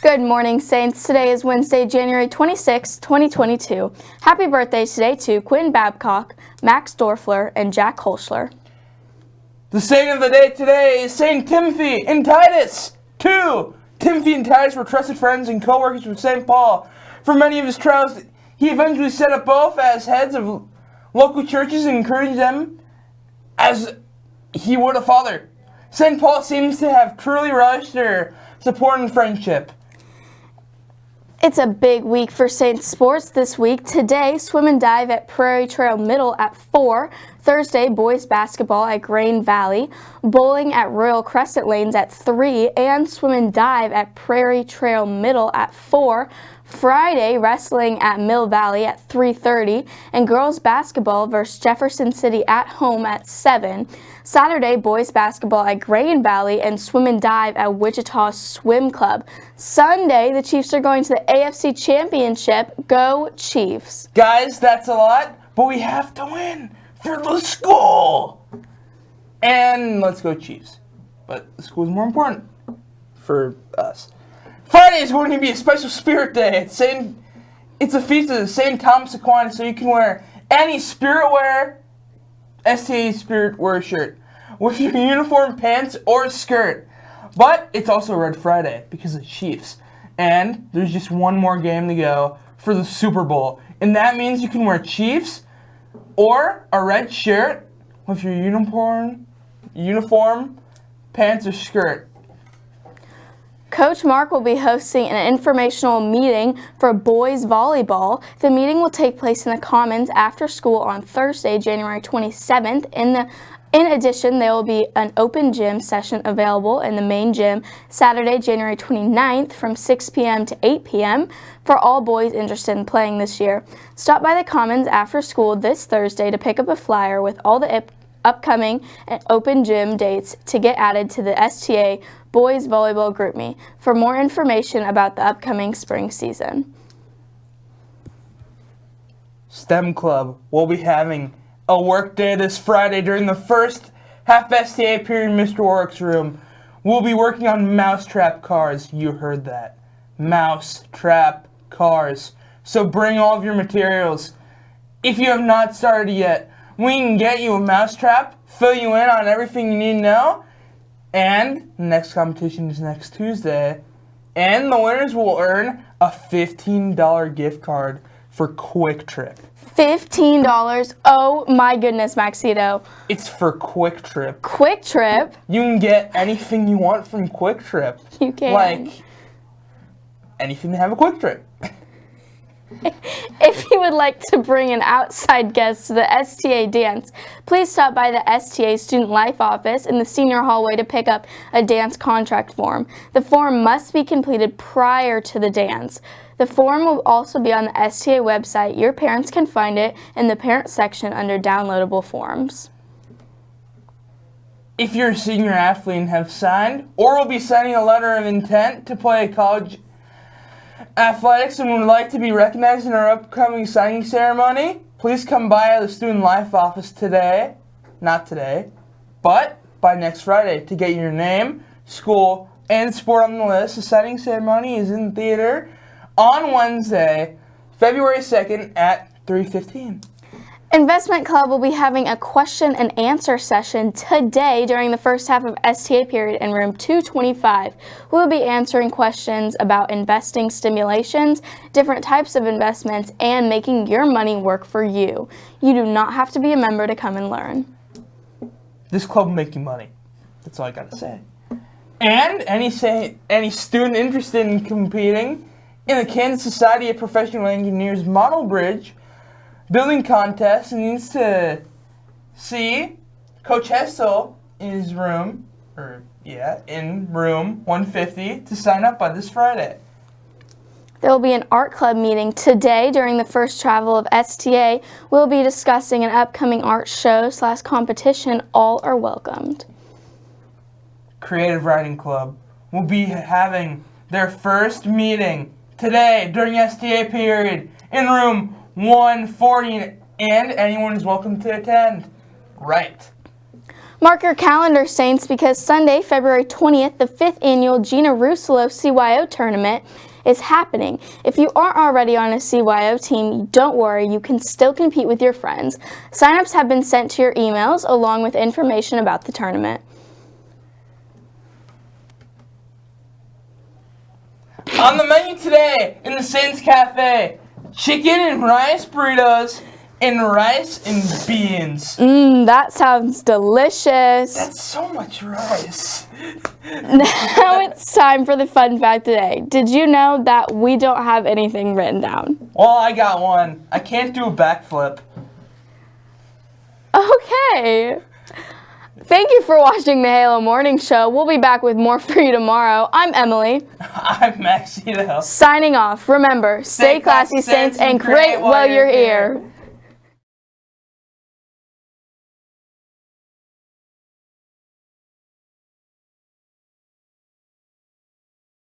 Good morning, Saints. Today is Wednesday, January 26, 2022. Happy birthday today to Quinn Babcock, Max Dorfler, and Jack Holschler. The saint of the day today is Saint Timothy and Titus. Two. Timothy and Titus were trusted friends and co-workers with St. Paul. For many of his trials, he eventually set up both as heads of local churches and encouraged them as he would a father. St. Paul seems to have truly relished their support and friendship. It's a big week for Saints sports this week. Today, swim and dive at Prairie Trail Middle at 4. Thursday, boys basketball at Grain Valley. Bowling at Royal Crescent Lanes at 3. And swim and dive at Prairie Trail Middle at 4. Friday, wrestling at Mill Valley at 3.30 and girls basketball versus Jefferson City at home at 7. Saturday, boys basketball at Grain Valley and swim and dive at Wichita Swim Club. Sunday, the Chiefs are going to the AFC Championship. Go Chiefs. Guys, that's a lot, but we have to win for the school. And let's go Chiefs. But the school is more important for us. Friday is going to be a special spirit day. It's Saint, it's a feast of the St. Thomas Aquinas, so you can wear any spirit wear, STA spirit wear shirt with your uniform pants or skirt. But it's also Red Friday because of Chiefs. And there's just one more game to go for the Super Bowl. And that means you can wear Chiefs or a red shirt with your uniform, uniform, pants or skirt. Coach Mark will be hosting an informational meeting for boys volleyball. The meeting will take place in the Commons after school on Thursday, January 27th. In the in addition, there will be an open gym session available in the main gym Saturday, January 29th from 6 p.m. to 8 p.m. for all boys interested in playing this year. Stop by the Commons after school this Thursday to pick up a flyer with all the upcoming open gym dates to get added to the STA Boys Volleyball GroupMe for more information about the upcoming spring season. STEM Club will be having a work day this Friday during the first half STA period in Mr. Warwick's room. We'll be working on mousetrap cars. You heard that. Mousetrap cars. So bring all of your materials. If you have not started yet, we can get you a mousetrap, fill you in on everything you need to know, and the next competition is next Tuesday. And the winners will earn a $15 gift card for QuikTrip. $15. Oh my goodness, Maxito. It's for QuikTrip. Quick Trip? You can get anything you want from QuikTrip. You can. Like anything to have a QuikTrip. if you would like to bring an outside guest to the STA dance, please stop by the STA Student Life office in the senior hallway to pick up a dance contract form. The form must be completed prior to the dance. The form will also be on the STA website. Your parents can find it in the parent section under downloadable forms. If you're a senior athlete and have signed or will be signing a letter of intent to play college athletics and would like to be recognized in our upcoming signing ceremony, please come by the Student Life office today, not today, but by next Friday to get your name, school, and sport on the list. The signing ceremony is in theater on Wednesday, February 2nd at 3.15. Investment Club will be having a question and answer session today during the first half of STA period in room 225. We'll be answering questions about investing stimulations, different types of investments, and making your money work for you. You do not have to be a member to come and learn. This club will make you money. That's all I gotta say. And any say any student interested in competing in the Kansas Society of Professional Engineers Model Bridge building contest and needs to see Coach Hessel in his room, or yeah, in room 150 to sign up by this Friday. There will be an art club meeting today during the first travel of STA. We'll be discussing an upcoming art show slash competition. All are welcomed. Creative Writing Club will be having their first meeting today during STA period in room 140 and anyone is welcome to attend. Right. Mark your calendar, Saints, because Sunday, February 20th, the fifth annual Gina Russolo CYO tournament is happening. If you aren't already on a CYO team, don't worry, you can still compete with your friends. Signups have been sent to your emails along with information about the tournament. On the menu today in the Saints Cafe, chicken and rice burritos and rice and beans. Mmm, that sounds delicious. That's so much rice. Now it's time for the fun fact today. Did you know that we don't have anything written down? Well, I got one. I can't do a backflip. Okay. Thank you for watching the Halo Morning Show. We'll be back with more for you tomorrow. I'm Emily, I'm Maxito. signing off. Remember, stay classy, Saints, and great while you're here.